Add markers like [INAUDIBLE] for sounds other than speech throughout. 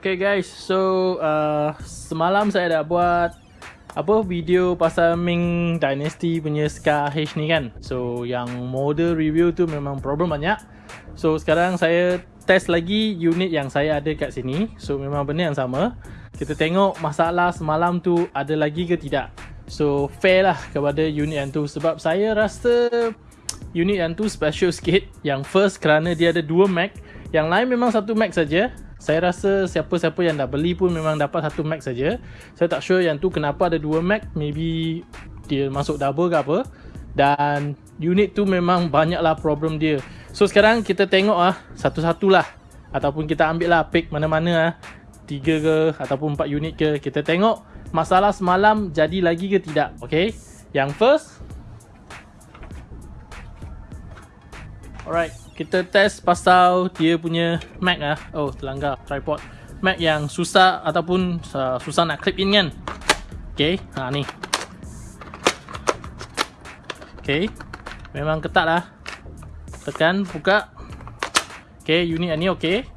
Okay guys, so uh, semalam saya dah buat apa video pasal Ming Dynasty punya Scar H ni kan. So yang model review tu memang problem banyak. So sekarang saya test lagi unit yang saya ada kat sini. So memang benda yang sama. Kita tengok masalah semalam tu ada lagi ke tidak. So fair lah kepada unit yang tu sebab saya rasa unit yang tu special sikit. Yang first kerana dia ada dua Mac. Yang lain memang satu Mac saja. Saya rasa siapa-siapa yang dah beli pun memang dapat satu Mac saja. Saya tak sure yang tu kenapa ada dua Mac, maybe dia masuk double ke apa. Dan unit tu memang banyaklah problem dia. So sekarang kita tengok ah satu-satulah ataupun kita ambil lah pick mana-mana ah. Tiga ke ataupun empat unit ke. Kita tengok masalah semalam jadi lagi ke tidak. Okay. Yang first. Alright kita test pasal dia punya Mac ah. Oh, terlanggar tripod. Mac yang susah ataupun uh, susah nak clip in kan. Okey, ha ni. Okey. Memang ketat lah. Tekan, buka. Okey, unit ni okey.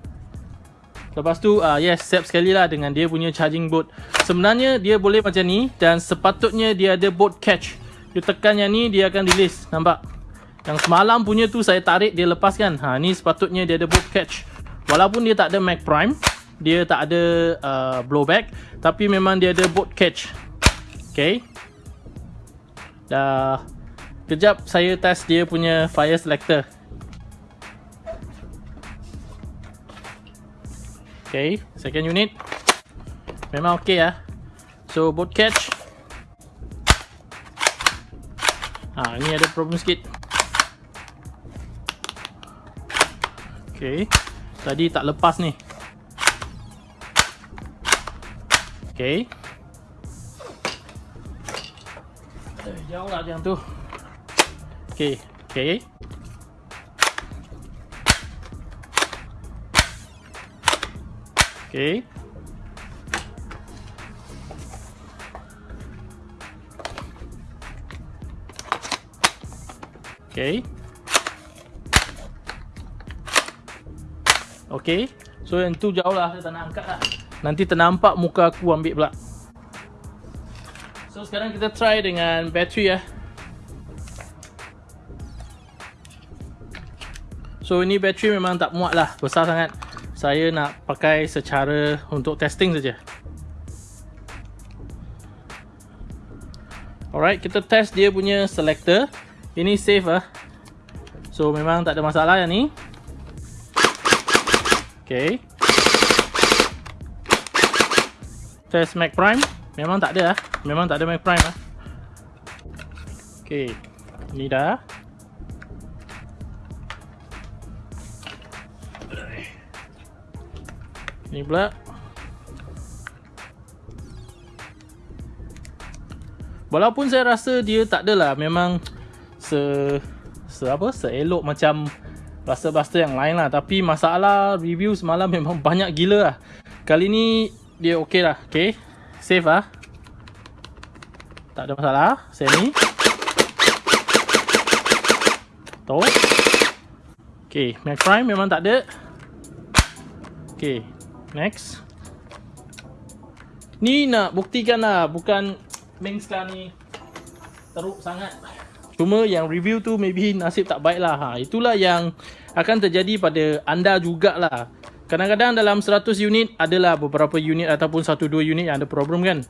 Lepas tu, uh, yes, siap sekali lah dengan dia punya charging board. Sebenarnya dia boleh macam ni dan sepatutnya dia ada board catch. You tekan yang ni, dia akan release. Nampak? Yang semalam punya tu saya tarik dia lepaskan. Ha ni sepatutnya dia ada book catch. Walaupun dia tak ada mag prime, dia tak ada uh, blowback, tapi memang dia ada boat catch. Okay. Dah kejap saya test dia punya fire selector. Okay, second unit. Memang okay ya. So boat catch. Ha, ni ada problem sikit. Okay. Tadi tak lepas ni. Okay. Eh, jauh lah yang tu. Okay. Okay. Okay. Okay. Okay So yang tu jauh lah. Saya tak nak angkat lah. Nanti ternampak muka aku ambil pula. So sekarang kita try dengan bateri ya. So ini bateri memang tak muat lah. Besar sangat. Saya nak pakai secara untuk testing saja. Alright, kita test dia punya selector. Ini safe lah So memang tak ada masalah yang ni Okay. Test Mac Prime. Memang tak ada lah. Memang tak ada Mac Prime lah. Okay. Ni dah. Ni pula. Walaupun saya rasa dia tak adalah memang se se apa seelok macam Buster-buster yang lain lah. Tapi masalah review semalam memang [LAUGHS] banyak gila lah. Kali ni dia okey lah. Okay. Safe lah. Tak ada masalah. Semi Tu Okay. Mac Prime memang tak ada. Okay. Next. Ni nak buktikan lah. Bukan Main sekarang ni Teruk sangat Cuma yang review tu maybe nasib tak baik lah. Ha, itulah yang akan terjadi pada anda jugalah. Kadang-kadang dalam 100 unit adalah beberapa unit ataupun 1-2 unit yang ada problem kan.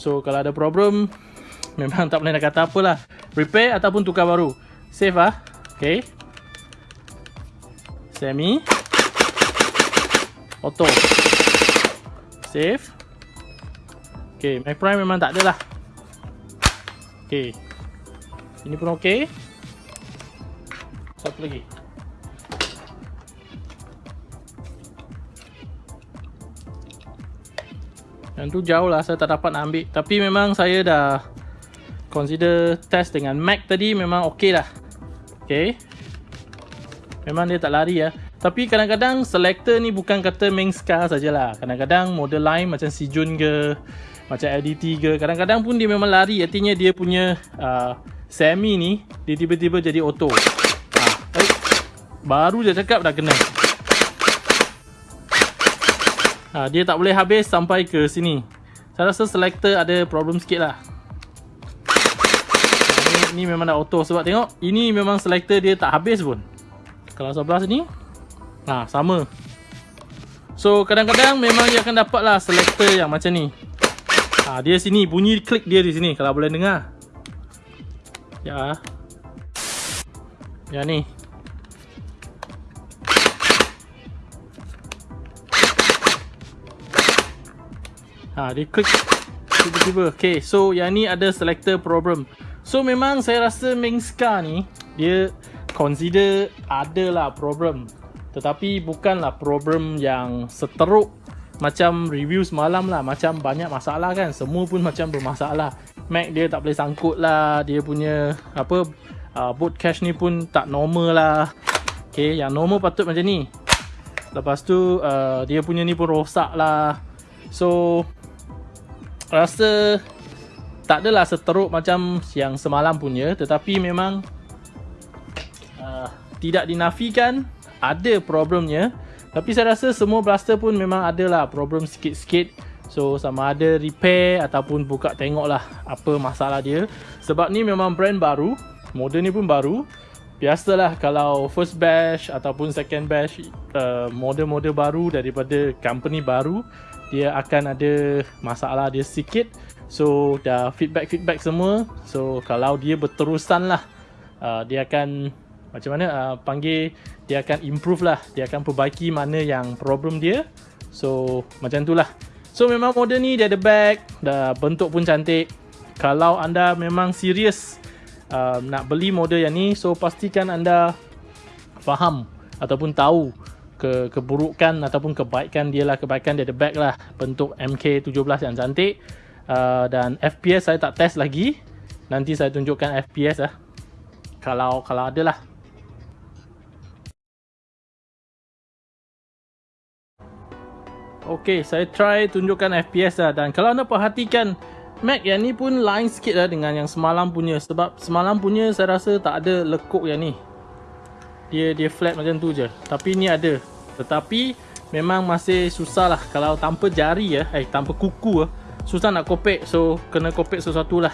So kalau ada problem [LAUGHS] memang tak boleh nak kata apalah. Repair ataupun tukar baru. Save lah. Okay. Semi. Auto. Save. Okay, Mac Prime memang tak ada lah. Okay. Ini pun okay. Satu lagi. Yang tu jauh lah saya tak dapat nak ambil Tapi memang saya dah Consider test dengan Mac tadi memang ok lah Ok Memang dia tak lari ya. Tapi kadang-kadang selector ni bukan kata main scar sajalah. Kadang-kadang model lain macam si Jun ke Macam LDT ke Kadang-kadang pun dia memang lari Artinya dia punya uh, Semi ni Dia tiba-tiba jadi auto. Ha, eh, Baru je cakap dah kena. Ha, Dia tak boleh habis sampai ke sini. Saya rasa selector ada problem sikit lah. Ini, ini memang dah auto sebab tengok Ini memang selector dia tak habis pun. Kalau sebelah sini ha, Sama. So kadang-kadang memang dia akan dapat lah selector yang macam ni. Ha, Dia sini bunyi klik dia di sini Kalau boleh dengar Ya Ya ni Ha, dia klik tiba-tiba. Okay, so yang ni ada selector problem. So memang saya rasa Mingska ni dia consider ada lah problem. Tetapi bukanlah problem yang seteruk macam review semalam lah. Macam banyak masalah kan. Semua pun macam bermasalah. Mac dia tak boleh sangkut lah. Dia punya apa uh, boot cache ni pun tak normal lah. Okay, yang normal patut macam ni. Lepas tu uh, dia punya ni pun rosak lah. So rasa tak adalah seteruk macam yang semalam punya tetapi memang uh, tidak dinafikan ada problemnya tapi saya rasa semua blaster pun memang ada lah problem sikit-sikit so sama ada repair ataupun buka tengok lah apa masalah dia. Sebab ni memang brand baru model ni pun baru. Biasalah kalau first batch ataupun second batch uh, model-model baru daripada company baru dia akan ada masalah dia sikit. So dah feedback feedback semua. So kalau dia berterusan lah uh, dia akan macam mana uh, panggil dia akan improve lah. Dia akan perbaiki mana yang problem dia. So macam tu lah so memang model ni dia ada bag dah bentuk pun cantik. Kalau anda memang serius uh, nak beli model yang ni so pastikan anda faham ataupun tahu ke keburukan ataupun kebaikan dia lah kebaikan dia ada back lah. Bentuk MK17 yang cantik uh, dan FPS saya tak test lagi. Nanti saya tunjukkan FPS lah. Kalau kalau ada lah ok saya try tunjukkan FPS lah. Dan kalau anda perhatikan Mac yang ni pun lain sikit lah dengan yang semalam punya. Sebab semalam punya saya rasa tak ada lekuk yang ni. Dia dia flat macam tu je. Tapi ni ada. Tetapi memang masih susah lah. Kalau tanpa jari ya, eh tanpa kuku ya, susah nak kopek. So kena kopek sesuatu lah.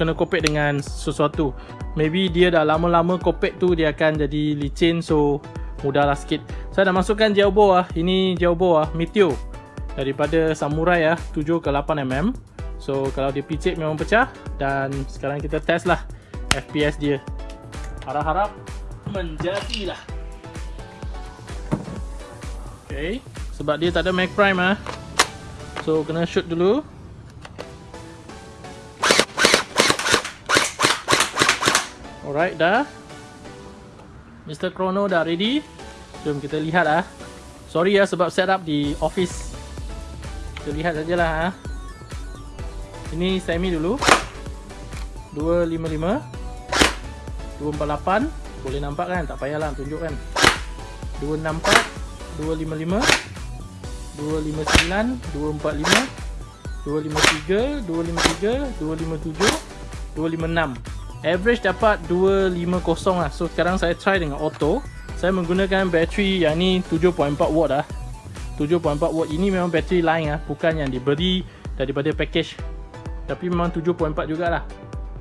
Kena kopek dengan sesuatu. Maybe dia dah lama-lama kopek tu dia akan jadi licin. So mudahlah sikit. Saya dah masukkan Jaubo ah. Ini Jaubo ah, Meteor daripada Samurai ah 7 ke 8 mm. So kalau dia picit memang pecah dan sekarang kita test lah FPS dia. Harap-harap menjadilah. Okay, sebab dia tak ada mag prime ah. So kena shoot dulu. Alright dah. Mr. Chrono dah ready. Jom kita lihat ah. Sorry ya sebab setup di office. Kita lihat sajalah ah. Ini semi dulu. 255 248 boleh nampak kan? Tak payahlah tunjukkan 264 255 259 245 253 253 257 256 average dapat 250 lah so sekarang saya try dengan auto saya menggunakan bateri yang ni 7.4 watt lah 7.4 watt. Ini memang bateri lain lah bukan yang diberi daripada package. Tapi memang 7.4 jugalah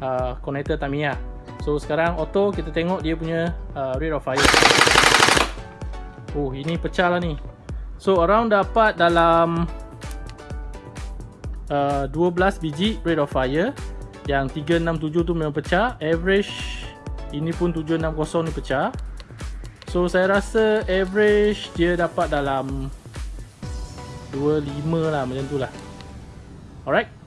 uh, connector Tamiya. So sekarang auto kita tengok dia punya uh, rate of fire. Oh ini pecah lah ni. So around dapat dalam uh, 12 biji rate of fire. Yang 367 tu memang pecah. Average Ini pun 760 ni pecah So saya rasa average dia dapat dalam 25 lah macam tu lah. Alright